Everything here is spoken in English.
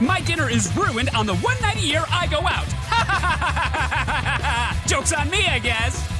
My dinner is ruined on the one night a year I go out. Joke's on me, I guess.